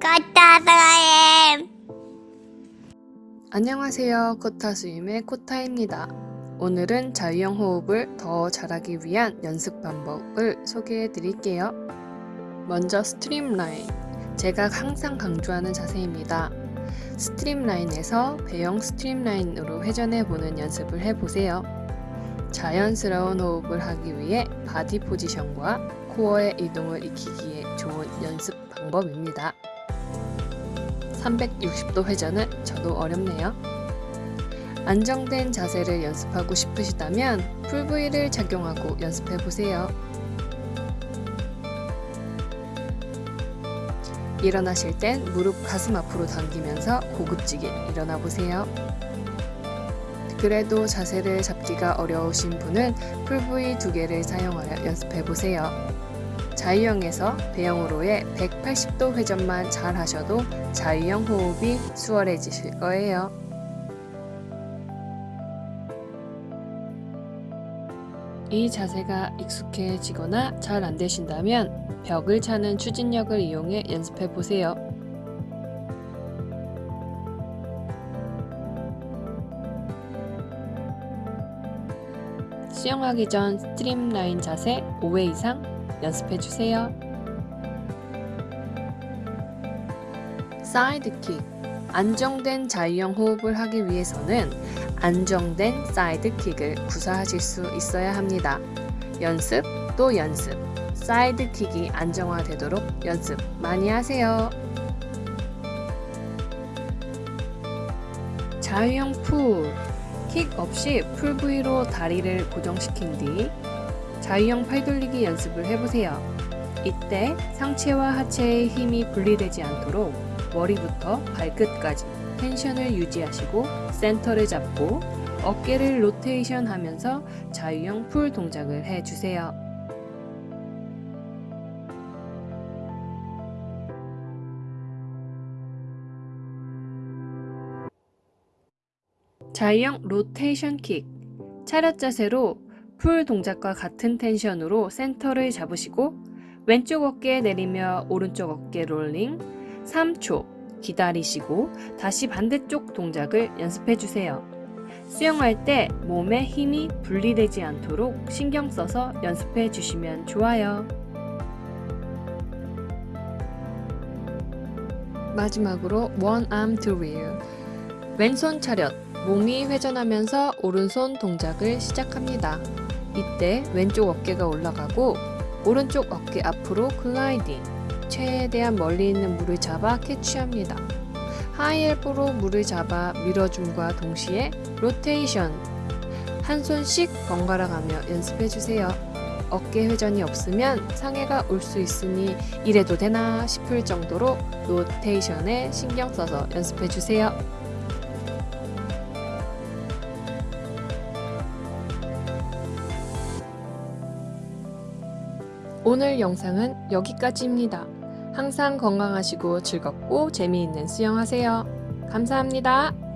까따라엠 안녕하세요. 코타수임의 코타입니다. 오늘은 자유형 호흡을 더 잘하기 위한 연습 방법을 소개해 드릴게요. 먼저 streamline. 제가 항상 강조하는 자세입니다. 스트림라인에서 배영 streamline으로 회전해 보는 연습을 해보세요. 자연스러운 호흡을 하기 위해 body position과 코어의 이동을 익히기에 좋은 연습 방법입니다. 360도 회전은 저도 어렵네요. 안정된 자세를 연습하고 싶으시다면 풀브이를 착용하고 연습해 보세요. 일어나실 땐 무릎 가슴 앞으로 당기면서 고급지게 일어나 보세요. 그래도 자세를 잡기가 어려우신 분은 풀브이 두 개를 사용하여 연습해 보세요. 자유형에서 배영으로의 180도 회전만 잘 하셔도 자유형 호흡이 수월해지실 거예요. 이 자세가 익숙해지거나 잘 안되신다면 벽을 차는 추진력을 이용해 연습해 보세요. 수영하기 전 streamline 자세 5회 이상 연습해 주세요. side kick 안정된 자유형 호흡을 하기 위해서는 안정된 side kick을 구사하실 수 있어야 합니다. 연습 또 연습 side kick이 안정화되도록 연습 많이 하세요. 자유형 pull, 킥 없이 pull buoy로 다리를 고정시킨 뒤 자유형 팔돌리기 연습을 해보세요. 이때 상체와 하체의 힘이 분리되지 않도록 머리부터 발끝까지 tension을 유지하시고 센터를 잡고 어깨를 로테이션 하면서 자유형 pull 동작을 해주세요. 자유형 로테이션 킥 차렷 자세로 pull 동작과 같은 tension으로 센터를 잡으시고 왼쪽 어깨 내리며 오른쪽 어깨 롤링 3초 기다리시고 다시 반대쪽 동작을 연습해 주세요. 수영할 때 몸에 힘이 분리되지 않도록 신경 써서 연습해 주시면 좋아요. 마지막으로 one arm drill 왼손 차렷 몸이 회전하면서 오른손 동작을 시작합니다. 이때 왼쪽 어깨가 올라가고 오른쪽 어깨 앞으로 글라이딩 최대한 멀리 있는 물을 잡아 캐치합니다. 하이엘보로 물을 잡아 밀어줌과 동시에 로테이션 한 손씩 번갈아 가며 연습해주세요. 어깨 회전이 없으면 상해가 올 수 있으니 이래도 되나 싶을 정도로 로테이션에 신경 써서 연습해주세요. 오늘 영상은 여기까지입니다. 항상 건강하시고 즐겁고 재미있는 수영하세요. 감사합니다.